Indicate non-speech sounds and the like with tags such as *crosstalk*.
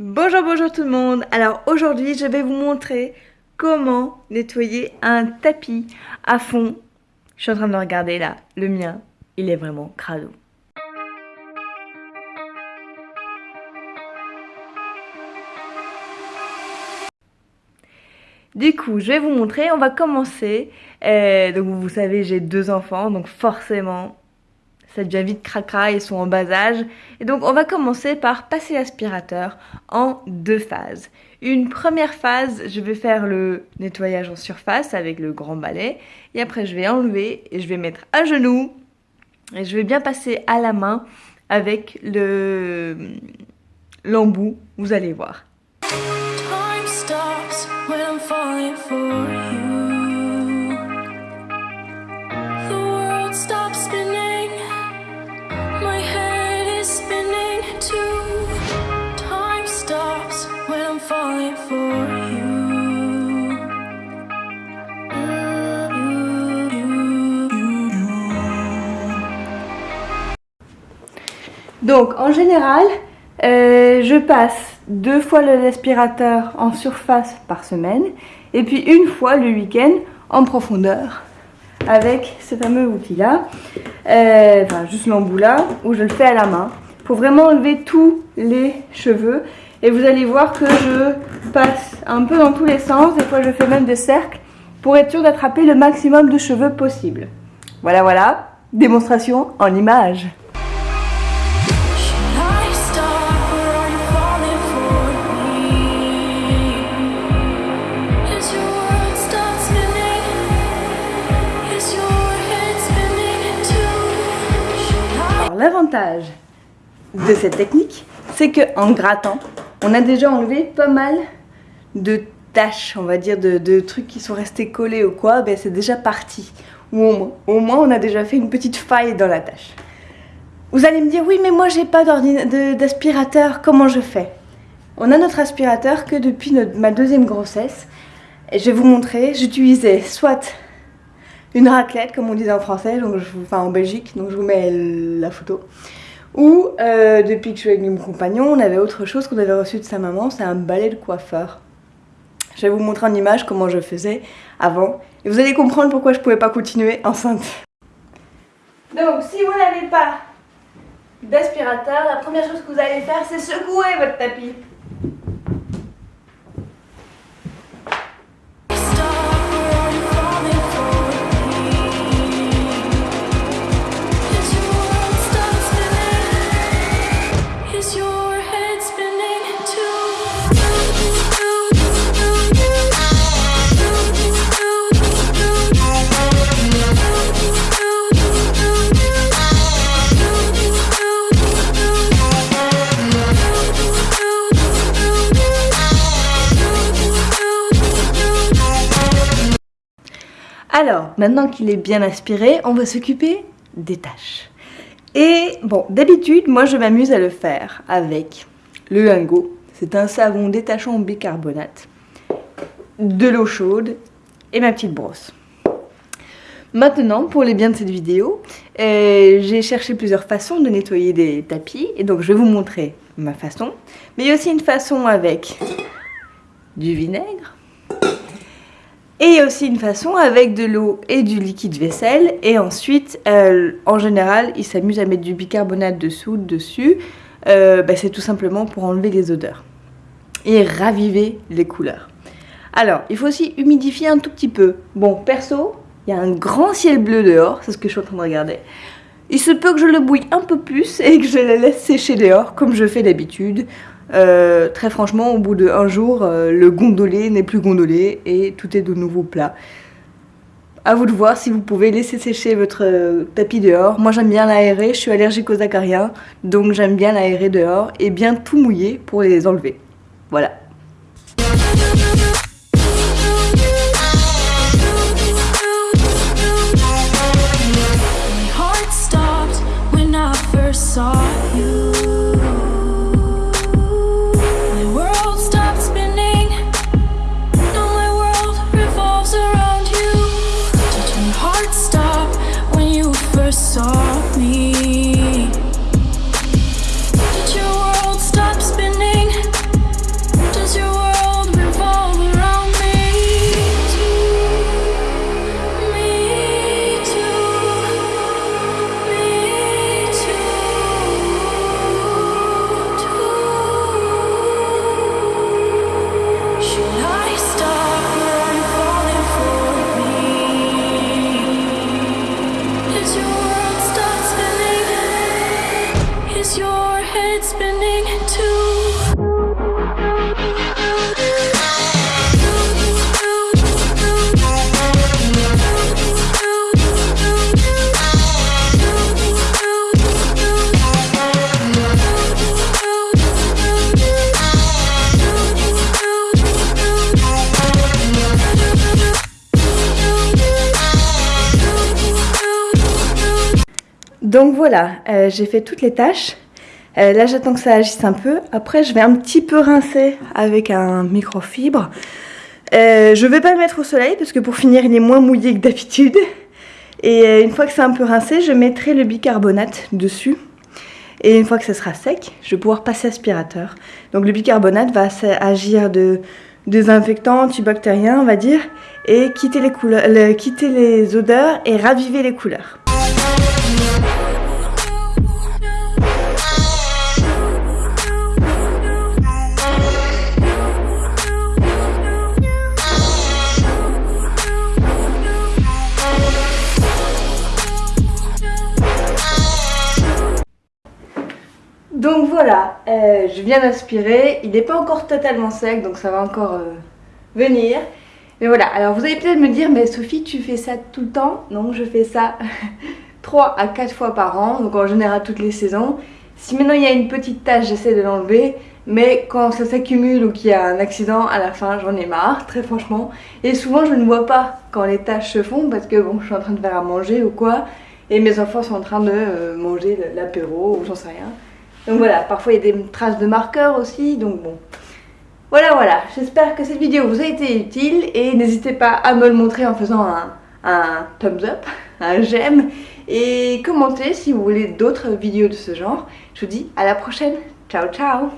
Bonjour, bonjour tout le monde. Alors aujourd'hui, je vais vous montrer comment nettoyer un tapis à fond. Je suis en train de le regarder là, le mien, il est vraiment crado. Du coup, je vais vous montrer, on va commencer. Euh, donc vous savez, j'ai deux enfants, donc forcément, ça devient vite cracra, ils sont en bas âge. Et donc on va commencer par passer l'aspirateur en deux phases. Une première phase, je vais faire le nettoyage en surface avec le grand balai. Et après je vais enlever et je vais mettre à genoux. Et je vais bien passer à la main avec le l'embout, vous allez voir. Donc en général, euh, je passe deux fois l'aspirateur en surface par semaine et puis une fois le week-end en profondeur avec ce fameux outil là, euh, enfin juste l'embout là où je le fais à la main pour vraiment enlever tous les cheveux et vous allez voir que je passe un peu dans tous les sens, des fois je fais même des cercles pour être sûr d'attraper le maximum de cheveux possible. Voilà voilà, démonstration en image. L'avantage de cette technique, c'est qu'en grattant, on a déjà enlevé pas mal de tâches, on va dire, de, trucs qui sont restés collés ou quoi, ben c'est déjà parti. Ou au moins, on a déjà fait une petite faille dans la tâche. Vous allez me dire, oui, mais moi, j'ai pas d'aspirateur, comment je fais? On a notre aspirateur que depuis ma deuxième grossesse. Je vais vous montrer, j'utilisais soit une raclette, comme on disait en français, enfin en Belgique, donc je vous mets la photo. Ou euh, depuis que je suis avec mon compagnon, on avait autre chose qu'on avait reçu de sa maman, c'est un balai de coiffeur. Je vais vous montrer en image comment je faisais avant. Et vous allez comprendre pourquoi je pouvais pas continuer enceinte. Donc si vous n'avez pas d'aspirateur, la première chose que vous allez faire c'est secouer votre tapis. Alors, maintenant qu'il est bien aspiré, on va s'occuper des tâches. Et bon, d'habitude, moi je m'amuse à le faire avec le lingot. C'est un savon détachant en bicarbonate, de l'eau chaude et ma petite brosse. Maintenant, pour les biens de cette vidéo, euh, j'ai cherché plusieurs façons de nettoyer des tapis. Et donc, je vais vous montrer ma façon. Mais il y a aussi une façon avec du vinaigre, et aussi une façon avec de l'eau et du liquide vaisselle. Et ensuite, euh, en général, ils s'amusent à mettre du bicarbonate de soude dessus. Euh, bah, c'est tout simplement pour enlever les odeurs et raviver les couleurs. Alors, il faut aussi humidifier un tout petit peu. Bon, perso, il y a un grand ciel bleu dehors, c'est ce que je suis en train de regarder. Il se peut que je le bouille un peu plus et que je le laisse sécher dehors, comme je fais d'habitude. Euh, très franchement, au bout d'un jour, euh, le gondolé n'est plus gondolé et tout est de nouveau plat. À vous de voir si vous pouvez laisser sécher votre euh, tapis dehors. Moi j'aime bien l'aérer, je suis allergique aux acariens, donc j'aime bien l'aérer dehors et bien tout mouiller pour les enlever. Voilà. Donc voilà, euh, j'ai fait toutes les tâches. Euh, là j'attends que ça agisse un peu. Après je vais un petit peu rincer avec un microfibre. Euh, je vais pas le mettre au soleil parce que pour finir il est moins mouillé que d'habitude. Et euh, une fois que c'est un peu rincé, je mettrai le bicarbonate dessus. Et une fois que ça sera sec, je vais pouvoir passer aspirateur. Donc le bicarbonate va agir de désinfectant, antibactérien on va dire, et quitter les, couleurs, quitter les odeurs et raviver les couleurs. Euh, je viens d'aspirer, il n'est pas encore totalement sec, donc ça va encore euh, venir. Mais voilà, alors vous allez peut-être me dire, mais Sophie, tu fais ça tout le temps? Non, je fais ça *laughs* 3 à 4 fois par an, donc en général toutes les saisons. Si maintenant il y a une petite tache, j'essaie de l'enlever, mais quand ça s'accumule ou qu'il y a un accident, à la fin j'en ai marre, très franchement. Et souvent je ne vois pas quand les taches se font, parce que bon, je suis en train de faire à manger ou quoi, et mes enfants sont en train de euh, manger l'apéro ou j'en sais rien. Donc voilà, parfois il y a des traces de marqueurs aussi, donc bon. Voilà, voilà, j'espère que cette vidéo vous a été utile et n'hésitez pas à me le montrer en faisant un, thumbs up, *laughs* un j'aime et commentez si vous voulez d'autres vidéos de ce genre. Je vous dis à la prochaine, ciao ciao